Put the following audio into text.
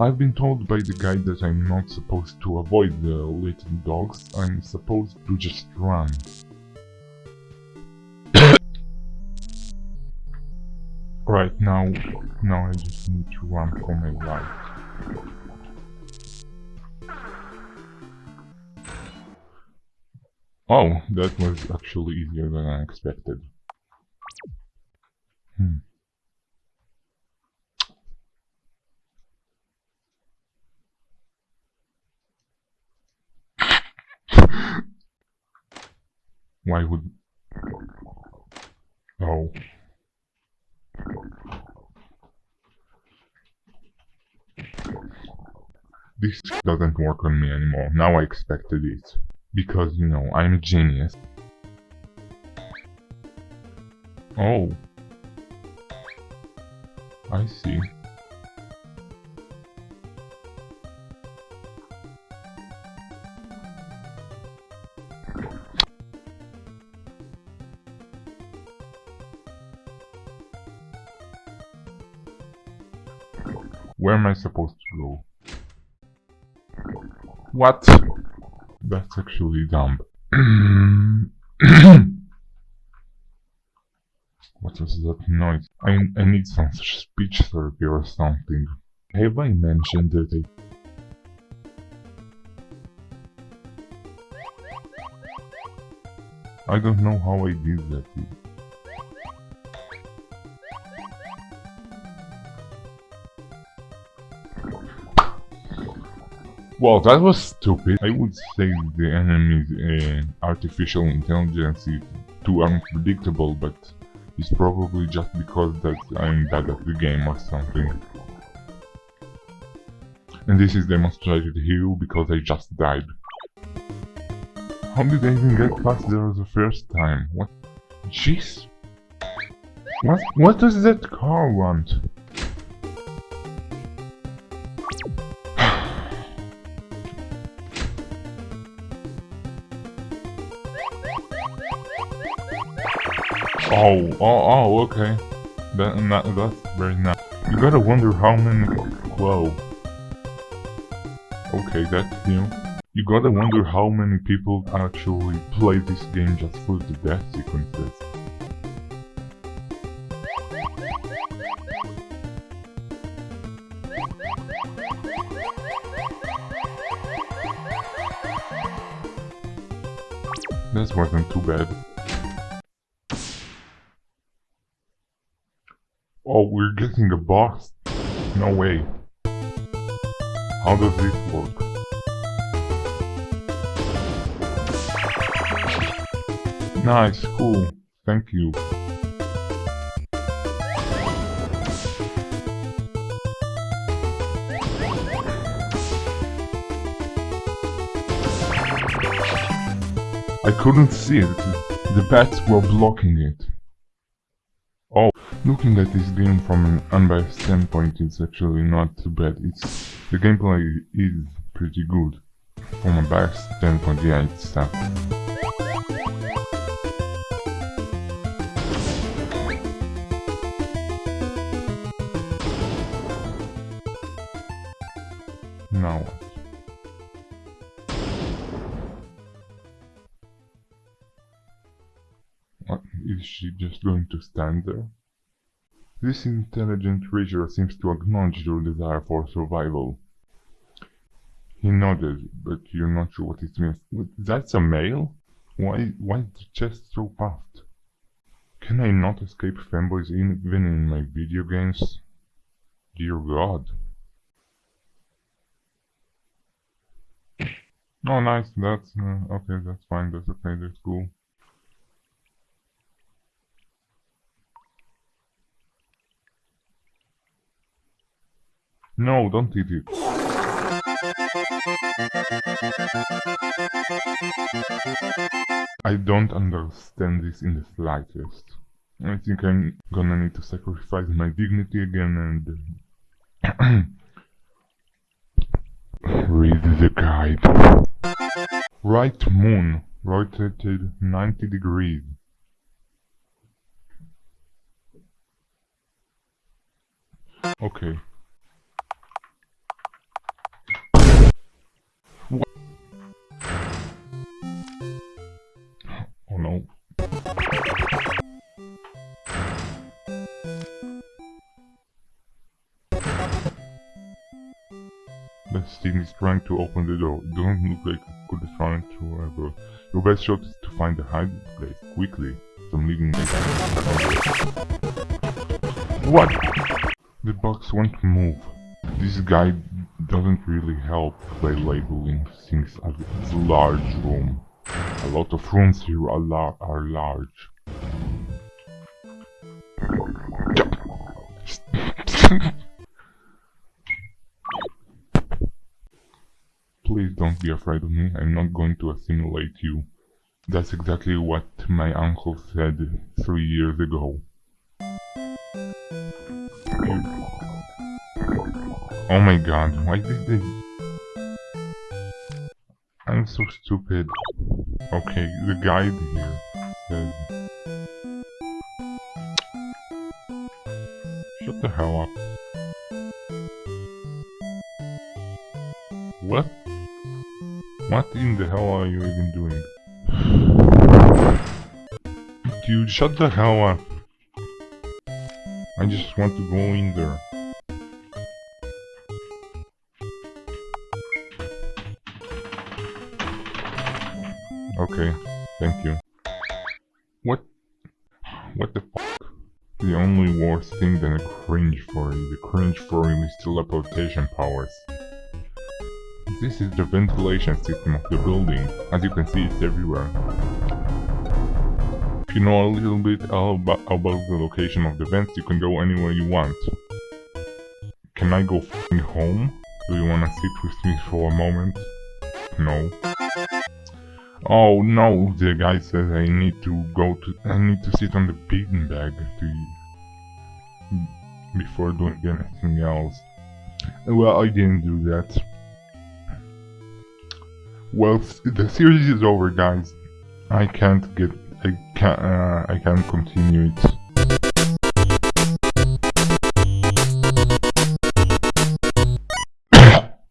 I've been told by the guide that I'm not supposed to avoid the little dogs, I'm supposed to just run. right now, now I just need to run for my life. Oh, that was actually easier than I expected. Hmm. Why would... Oh. This doesn't work on me anymore. Now I expected it. Because, you know, I'm a genius. Oh. I see. Where am I supposed to go? What? That's actually dumb. what was that noise? I, I need some speech therapy or something. Have I mentioned that I... I don't know how I did that. Well, that was stupid. I would say the enemy's uh, artificial intelligence is too unpredictable, but it's probably just because that I'm bad at the game or something. And this is demonstrated here because I just died. How did I even get past there the first time? What? Jeez! What, what does that car want? Oh, oh, oh, okay. That, that, that's very nice. You gotta wonder how many... Whoa. Okay, that's new. You gotta wonder how many people actually play this game just for the death sequences. This wasn't too bad. Oh, we're getting a box? No way. How does this work? Nice, cool. Thank you. I couldn't see it. The bats were blocking it. Oh, looking at this game from an unbiased standpoint it's actually not too bad. It's the gameplay is pretty good. From a biased standpoint, yeah, it's tough. Now what? What, is she just going to stand there? This intelligent creature seems to acknowledge your desire for survival. He nodded, but you're not sure what it means. That's a male? Why, why is the chest so puffed? Can I not escape fanboys even in my video games? Dear God. Oh, nice. That's uh, okay. That's fine. That's okay. That's cool. No, don't eat it. I don't understand this in the slightest. I think I'm gonna need to sacrifice my dignity again and... Uh, read the guide. Right moon, rotated 90 degrees. Okay. Thing is trying to open the door. It doesn't look like it could try to ever. Your best shot is to find a hiding place quickly. Some living What? The box won't move. This guy doesn't really help by labeling things as a large room. A lot of rooms here are, lar are large. Please don't be afraid of me, I'm not going to assimilate you. That's exactly what my uncle said three years ago. Oh my god, why did they... I'm so stupid. Okay, the guide here says... Shut the hell up. What in the hell are you even doing? Dude, shut the hell up. I just want to go in there. Okay, thank you. What? What the fuck? The only worse thing than a cringe furry. The cringe furry with teleportation powers. This is the ventilation system of the building. As you can see, it's everywhere. If you know a little bit about, about the location of the vents, you can go anywhere you want. Can I go home? Do you wanna sit with me for a moment? No. Oh no, the guy says I need to go to- I need to sit on the bean bag to before doing anything else. Well, I didn't do that. Well, the series is over, guys. I can't get- I can't- uh, I can't continue it.